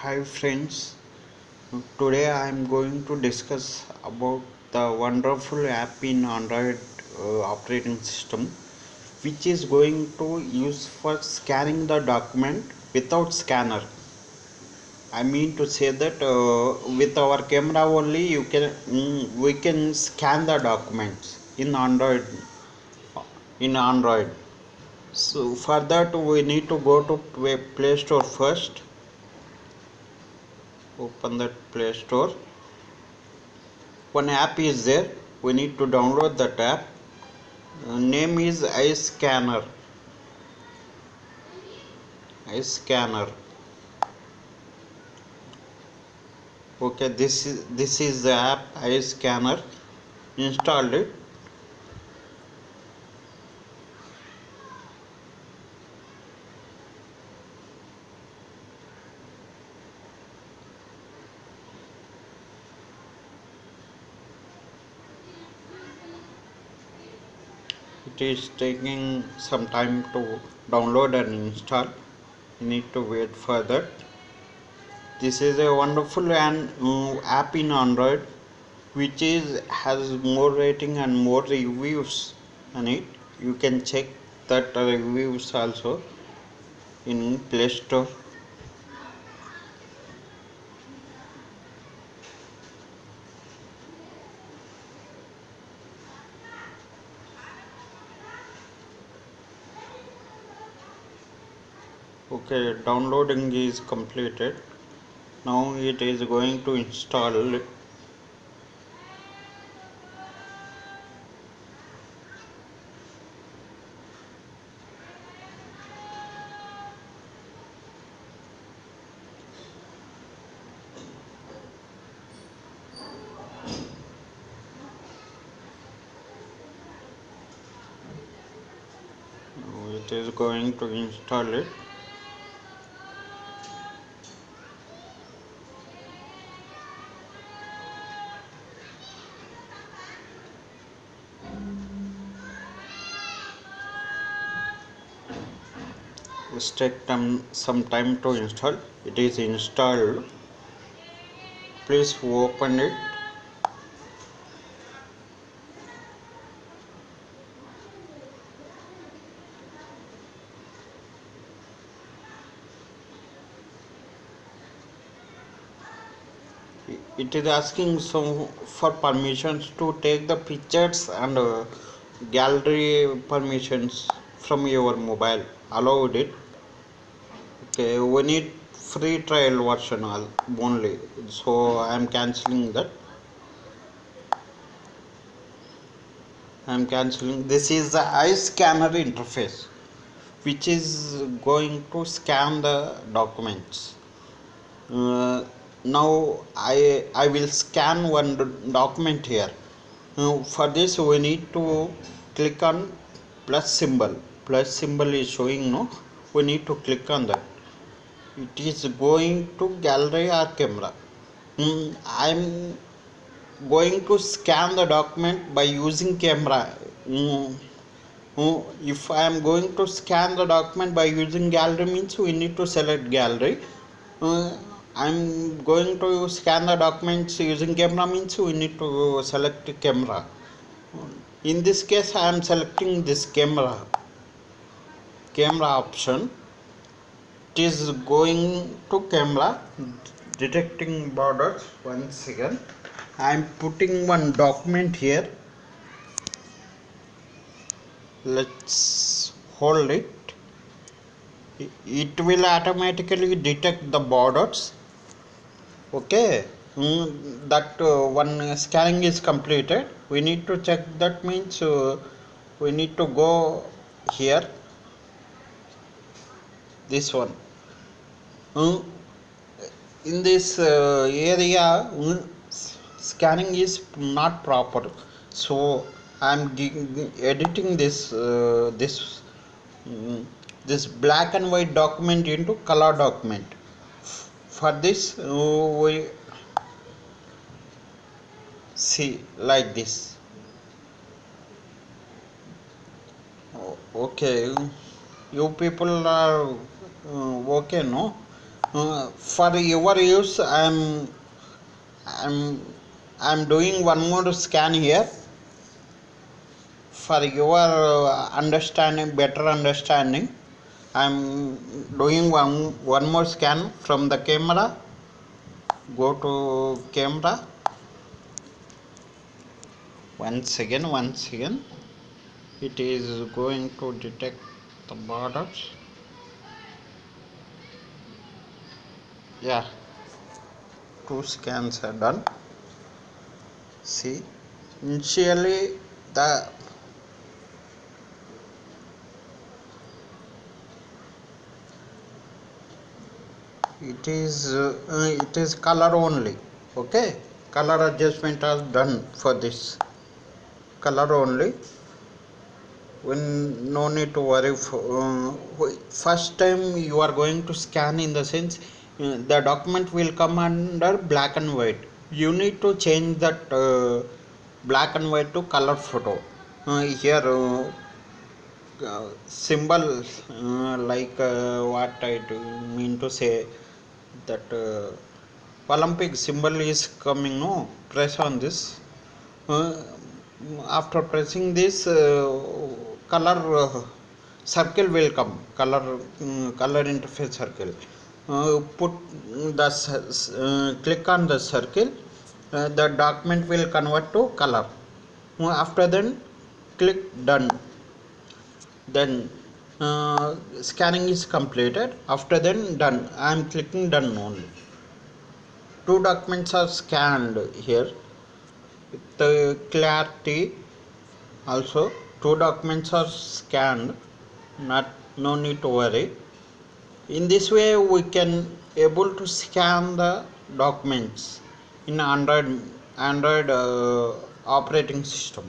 Hi friends, today I am going to discuss about the wonderful app in Android uh, operating system which is going to use for scanning the document without scanner. I mean to say that uh, with our camera only you can mm, we can scan the documents in Android in Android. So for that we need to go to Play Store first open that play store. One app is there. We need to download that app. Uh, name is iScanner iScanner okay this is this is the app iScanner installed it it is taking some time to download and install. You need to wait for that this is a wonderful and uh, app in android which is has more rating and more reviews on it. You can check that reviews also in play store okay downloading is completed. Now it is going to install. It it is going to install it Take time, some time to install. It is installed. Please open it. It is asking some for permissions to take the pictures and uh, gallery permissions from your mobile. Allowed it okay we need free trial version only. So i am cancelling that. I am cancelling. This is the iScanner interface which is going to scan the documents. Uh, now I I will scan one document here. Now for this we need to click on plus symbol. Plus symbol is showing no? We need to click on that it is going to gallery or camera? Hmm, I'm going to scan the document by using camera. Mm, if I am going to scan the document by using gallery means we need to select gallery. Hmm, I'm going to scan the documents using camera means we need to select camera. In this case I am selecting this camera. Camera option it is going to camera. Detecting borders once again. I am putting one document here. Let's hold it. It will automatically detect the borders. Okay. Mm, that uh, one scanning is completed. We need to check. That means uh, we need to go here. This one in this uh, area scanning is not proper. So i am editing this uh, this mm, this black and white document into color document. For this we see like this. Okay. You people are uh, okay no uh, for your use i'm i'm i'm doing one more scan here. For your uh, understanding better understanding i'm doing one one more scan from the camera. Go to camera. Once again once again it is going to detect the borders yeah. Two scans are done. See initially the it is uh, it is color only okay? Color adjustment are done for this. Color only. When no need to worry for, uh, first time you are going to scan in the sense the document will come under black and white. You need to change that uh, black and white to color photo. Uh, here uh, uh, symbol uh, like uh, what I mean to say that Olympic symbol is coming no? Press on this. After pressing this color circle will come. Color um, color interface circle uh, put the uh, click on the circle. Uh, the document will convert to color. After then click done. Then uh, scanning is completed. After then done. I am clicking done only. Two documents are scanned here. The clarity. Also two documents are scanned. Not no need to worry in this way we can able to scan the documents in android android uh, operating system.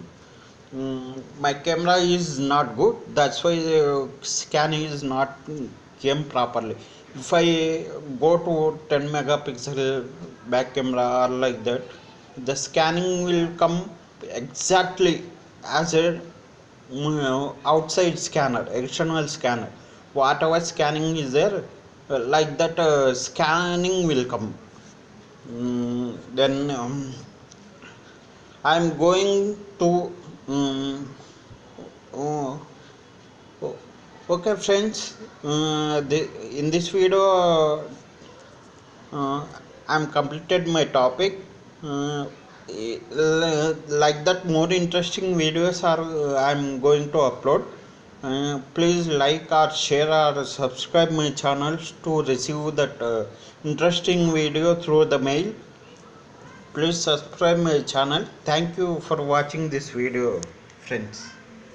Mm, my camera is not good. That's why uh, scanning is not came properly. If i go to 10 megapixel back camera or like that the scanning will come exactly as a mm, outside scanner external scanner whatever scanning is there uh, like that uh, scanning will come. Mm, then um, i am going to um, oh, okay friends. Uh, the, in this video uh, i'm completed my topic. Uh, like that more interesting videos are uh, i'm going to upload uh, please like or share or subscribe my channels to receive that uh, interesting video through the mail. Please subscribe my channel. Thank you for watching this video friends